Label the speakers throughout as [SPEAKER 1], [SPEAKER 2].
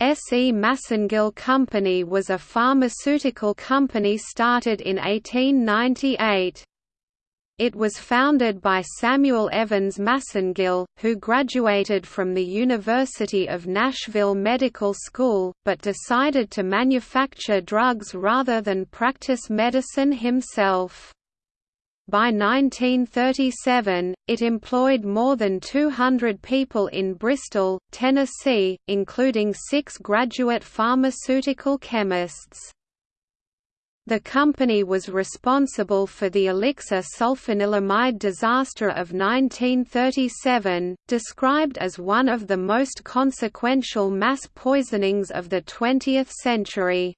[SPEAKER 1] S. E. Massengill Company was a pharmaceutical company started in 1898. It was founded by Samuel Evans Massengill, who graduated from the University of Nashville Medical School, but decided to manufacture drugs rather than practice medicine himself. By 1937, it employed more than 200 people in Bristol, Tennessee, including six graduate pharmaceutical chemists. The company was responsible for the elixir sulfanilamide disaster of 1937, described as one of the most consequential mass poisonings of the 20th century.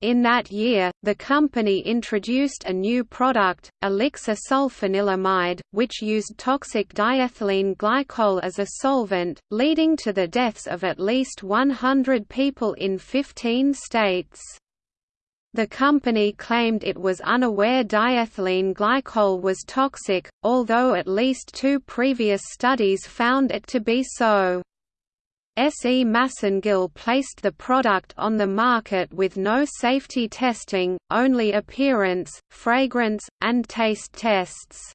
[SPEAKER 1] In that year, the company introduced a new product, elixir sulfanilamide, which used toxic diethylene glycol as a solvent, leading to the deaths of at least 100 people in 15 states. The company claimed it was unaware diethylene glycol was toxic, although at least two previous studies found it to be so. S. E. Massengill placed the product on the market with no safety testing, only appearance, fragrance, and taste tests.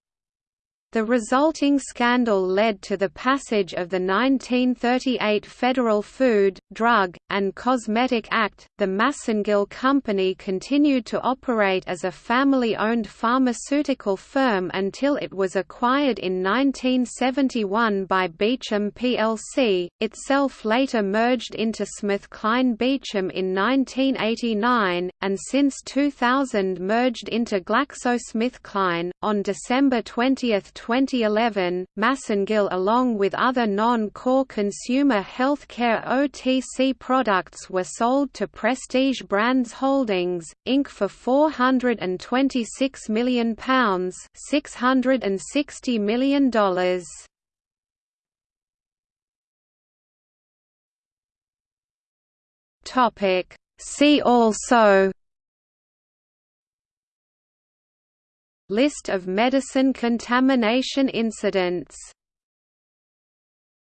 [SPEAKER 1] The resulting scandal led to the passage of the 1938 Federal Food, Drug, and Cosmetic Act. The Massengill Company continued to operate as a family owned pharmaceutical firm until it was acquired in 1971 by Beecham plc, itself later merged into SmithKline Beecham in 1989, and since 2000 merged into GlaxoSmithKline. On December 20, 2011, Massengill along with other non-core consumer healthcare OTC products were sold to Prestige Brands Holdings, Inc. for £426 million $660 million. See also List of medicine contamination incidents